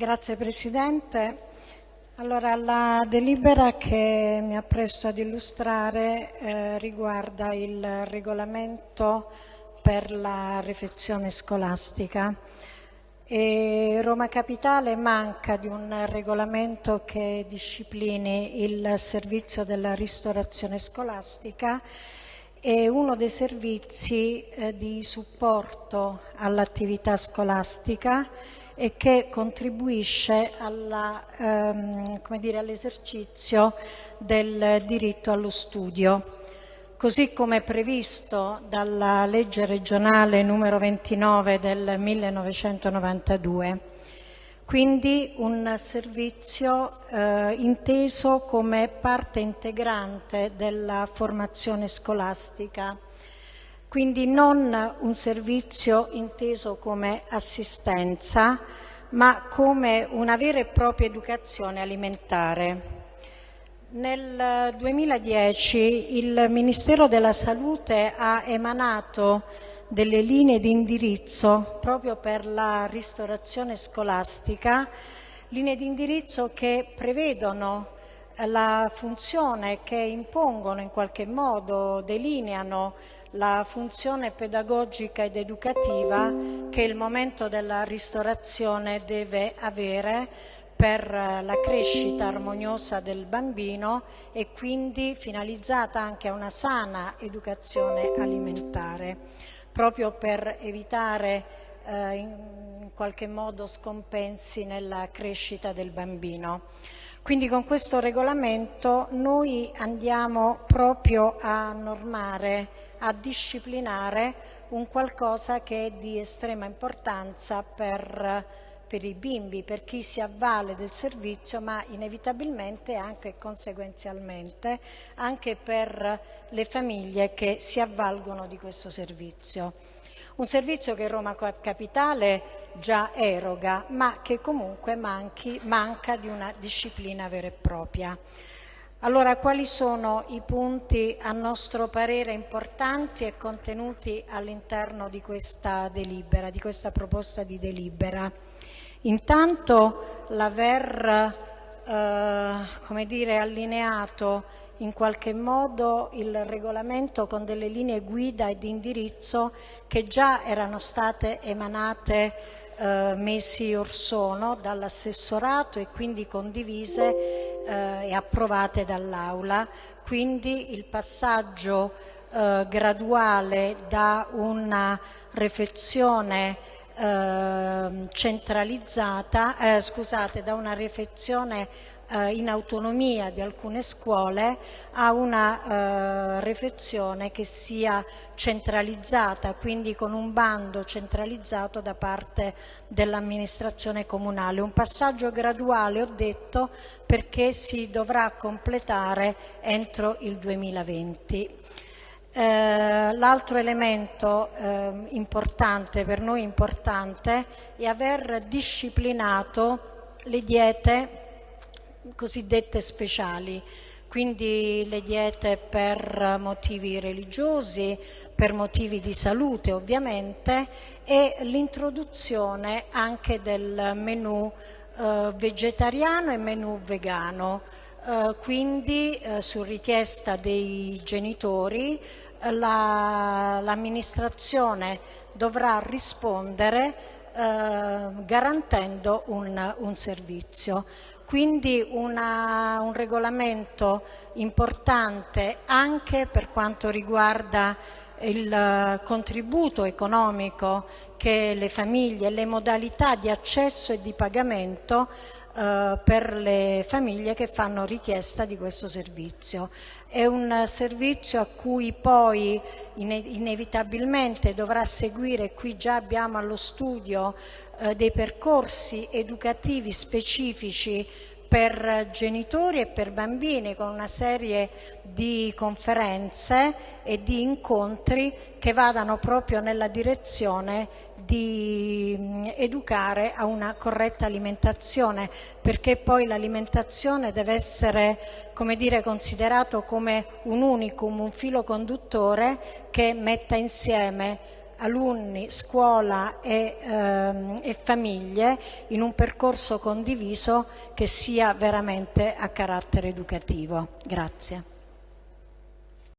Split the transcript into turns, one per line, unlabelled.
Grazie Presidente. Allora, la delibera che mi appresto ad illustrare eh, riguarda il regolamento per la refezione scolastica. E Roma Capitale manca di un regolamento che disciplini il servizio della ristorazione scolastica e uno dei servizi eh, di supporto all'attività scolastica e che contribuisce ehm, all'esercizio del diritto allo studio, così come previsto dalla legge regionale numero 29 del 1992. Quindi un servizio eh, inteso come parte integrante della formazione scolastica quindi non un servizio inteso come assistenza, ma come una vera e propria educazione alimentare. Nel 2010 il Ministero della Salute ha emanato delle linee di indirizzo proprio per la ristorazione scolastica, linee di indirizzo che prevedono la funzione che impongono in qualche modo, delineano la funzione pedagogica ed educativa che il momento della ristorazione deve avere per la crescita armoniosa del bambino e quindi finalizzata anche a una sana educazione alimentare, proprio per evitare eh, in qualche modo scompensi nella crescita del bambino. Quindi con questo regolamento noi andiamo proprio a normare a disciplinare un qualcosa che è di estrema importanza per, per i bimbi, per chi si avvale del servizio, ma inevitabilmente anche conseguenzialmente anche per le famiglie che si avvalgono di questo servizio. Un servizio che Roma Capitale già eroga, ma che comunque manchi, manca di una disciplina vera e propria. Allora, quali sono i punti a nostro parere importanti e contenuti all'interno di questa delibera, di questa proposta di delibera? Intanto l'aver, eh, allineato in qualche modo il regolamento con delle linee guida e di indirizzo che già erano state emanate eh, mesi or sono dall'assessorato e quindi condivise eh, e approvate dall'Aula, quindi il passaggio eh, graduale da una refezione eh, centralizzata, eh, scusate, da una refezione eh, in autonomia di alcune scuole a una eh, refezione che sia centralizzata, quindi con un bando centralizzato da parte dell'amministrazione comunale. Un passaggio graduale, ho detto, perché si dovrà completare entro il 2020. Eh, L'altro elemento eh, importante, per noi importante, è aver disciplinato le diete cosiddette speciali, quindi le diete per motivi religiosi, per motivi di salute ovviamente e l'introduzione anche del menù eh, vegetariano e menù vegano. Eh, quindi eh, su richiesta dei genitori l'amministrazione la, dovrà rispondere eh, garantendo un, un servizio. Quindi una, un regolamento importante anche per quanto riguarda il contributo economico che le famiglie, le modalità di accesso e di pagamento eh, per le famiglie che fanno richiesta di questo servizio. È un servizio a cui poi inevitabilmente dovrà seguire, qui già abbiamo allo studio eh, dei percorsi educativi specifici per genitori e per bambini con una serie di conferenze e di incontri che vadano proprio nella direzione di mm, educare a una corretta alimentazione perché poi l'alimentazione deve essere come dire, considerato come un unicum, un filo conduttore che metta insieme alunni, scuola e, ehm, e famiglie in un percorso condiviso che sia veramente a carattere educativo. Grazie.